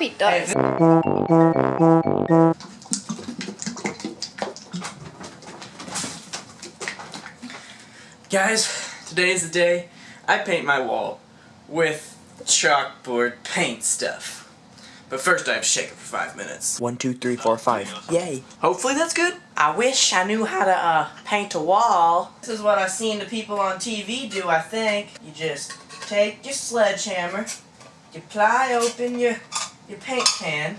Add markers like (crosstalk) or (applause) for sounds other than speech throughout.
hope he does. Guys, today is the day I paint my wall with chalkboard paint stuff. But first I have to shake it for five minutes. One, two, three, four, five. Yay. Hopefully that's good. I wish I knew how to uh, paint a wall. This is what I've seen the people on TV do, I think. You just take your sledgehammer, you ply open your, your paint can,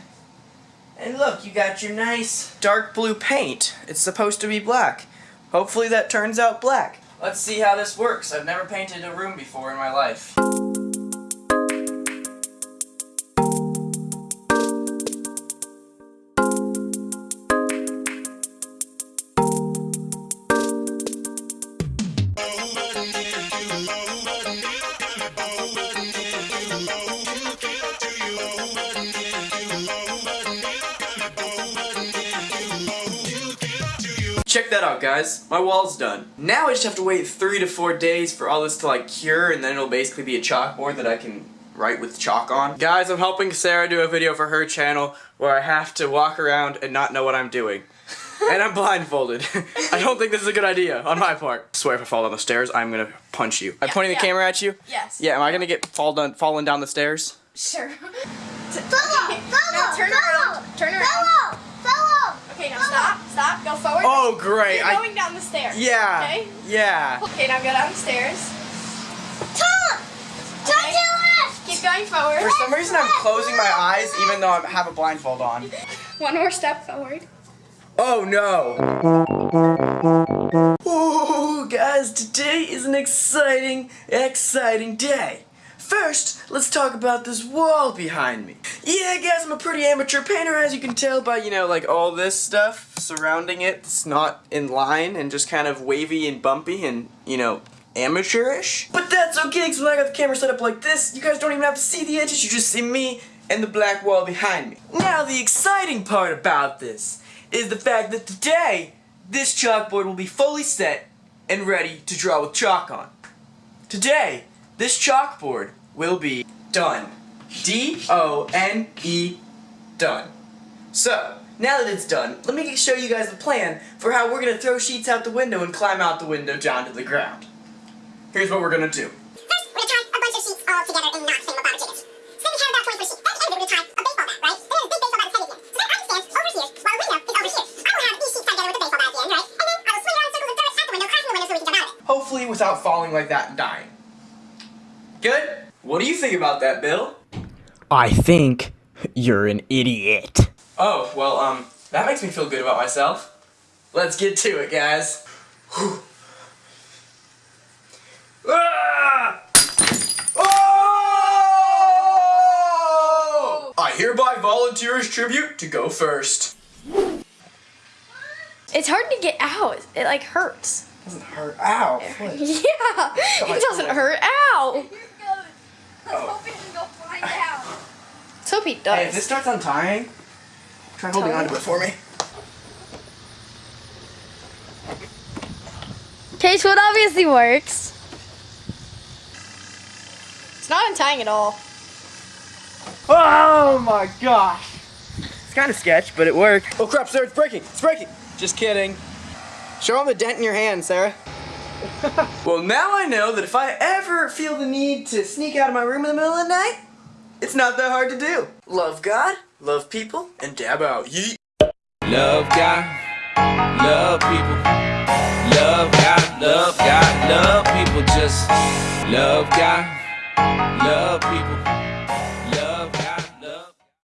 and look, you got your nice dark blue paint. It's supposed to be black. Hopefully that turns out black. Let's see how this works. I've never painted a room before in my life. Check that out guys, my wall's done. Now I just have to wait three to four days for all this to like cure and then it'll basically be a chalkboard that I can write with chalk on. Guys, I'm helping Sarah do a video for her channel where I have to walk around and not know what I'm doing. (laughs) and I'm blindfolded. (laughs) I don't think this is a good idea on my part. I swear if I fall down the stairs, I'm gonna punch you. I'm Yeah, pointing the camera at you? Yes. Yeah, am I gonna get fall down, falling down the stairs? Sure. Follow! Follow! Now turn follow! around. Turn around. Follow! Follow! Okay, now stop. Stop. Go forward. Oh, great. You're I, going down the stairs. yeah. Okay. Yeah. Okay, now go down the stairs. Turn! Turn Okay. to left! Keep going forward. For some reason, I'm closing my eyes even though I have a blindfold on. One more step forward. Oh no! Oh, guys, today is an exciting, exciting day. First, let's talk about this wall behind me. Yeah, guys, I'm a pretty amateur painter, as you can tell by, you know, like all this stuff surrounding it. It's not in line and just kind of wavy and bumpy and, you know, amateurish. But that's okay, because when I got the camera set up like this, you guys don't even have to see the edges, you just see me and the black wall behind me. Now, the exciting part about this is the fact that today, this chalkboard will be fully set and ready to draw with chalk on. Today, this chalkboard will be done. D-O-N-E, done. So, now that it's done, let me show you guys the plan for how we're going to throw sheets out the window and climb out the window down to the ground. Here's what we're going to do. First, we're gonna tie a bunch of sheets all together in not single bottom jiggers. So then we have about 20 sheets. At the end of it, we're gonna tie a baseball bat, right? Then there's a big baseball bat with head at the end. So then I can stand over here, while the window is over here. I will have these sheets tied together with the baseball bat at the end, right? And then I will swing around in circles and throw it at the window, crossing the window so we can jump out of it. Hopefully without falling like that and dying. Good? What do you think about that, Bill? I think you're an idiot. Oh, well, um, that makes me feel good about myself. Let's get to it, guys. Ah! Oh! I hereby volunteer as tribute to go first. It's hard to get out. It like hurts. Doesn't hurt. Ow. (laughs) Yeah. It doesn't hurt. Ow. Oh. Let's hope he Hey, if this starts untying, try holding Tell on to it for me. Okay, so it obviously works. It's not untying at all. Oh my gosh. It's kind of sketch, but it worked. Oh crap, Sarah, it's breaking. It's breaking. Just kidding. Show them the dent in your hand, Sarah. (laughs) well, now I know that if I ever feel the need to sneak out of my room in the middle of the night, it's not that hard to do. Love God, love people, and dab out. Yeet. Love God, love people. Love God, love God, love people. Just love God, love people.